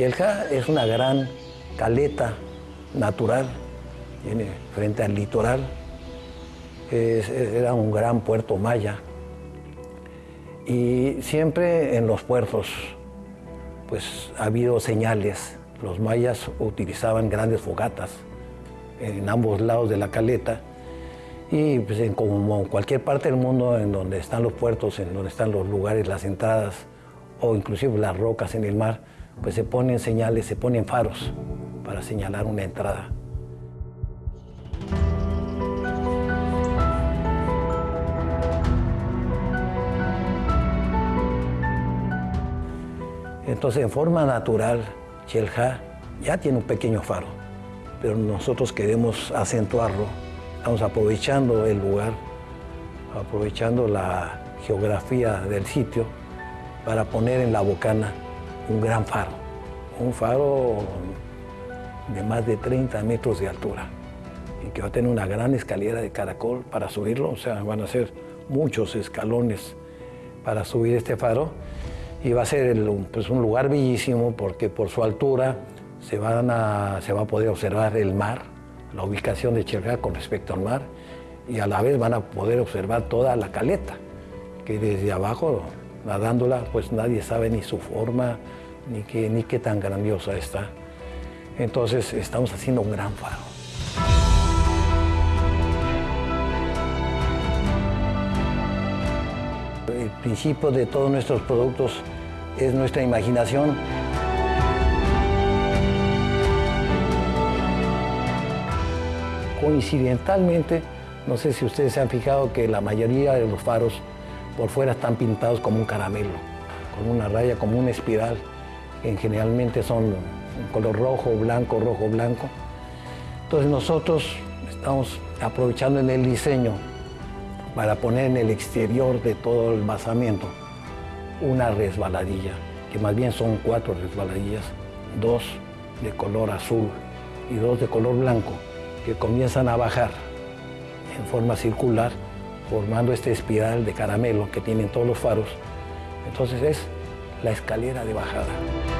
Chelja es una gran caleta natural, tiene frente al litoral, era un gran puerto maya. Y siempre en los puertos pues ha habido señales. Los mayas utilizaban grandes fogatas en ambos lados de la caleta y pues, en como cualquier parte del mundo en donde están los puertos, en donde están los lugares, las entradas o inclusive las rocas en el mar, pues se ponen señales, se ponen faros para señalar una entrada. Entonces, en forma natural, Chelja ya tiene un pequeño faro, pero nosotros queremos acentuarlo. Estamos aprovechando el lugar, aprovechando la geografía del sitio para poner en la bocana un gran faro, un faro de más de 30 metros de altura y que va a tener una gran escalera de caracol para subirlo, o sea, van a ser muchos escalones para subir este faro y va a ser pues, un lugar bellísimo porque por su altura se, van a, se va a poder observar el mar, la ubicación de Chelga con respecto al mar y a la vez van a poder observar toda la caleta, que desde abajo, nadándola, pues nadie sabe ni su forma, ni qué, ni qué tan grandiosa está. Entonces estamos haciendo un gran faro. El principio de todos nuestros productos es nuestra imaginación. Coincidentalmente, no sé si ustedes se han fijado que la mayoría de los faros por fuera están pintados como un caramelo, con una raya, como una espiral, que generalmente son color rojo, blanco, rojo, blanco. Entonces nosotros estamos aprovechando en el diseño para poner en el exterior de todo el basamiento una resbaladilla, que más bien son cuatro resbaladillas, dos de color azul y dos de color blanco, que comienzan a bajar en forma circular, formando esta espiral de caramelo que tienen todos los faros. Entonces es la escalera de bajada.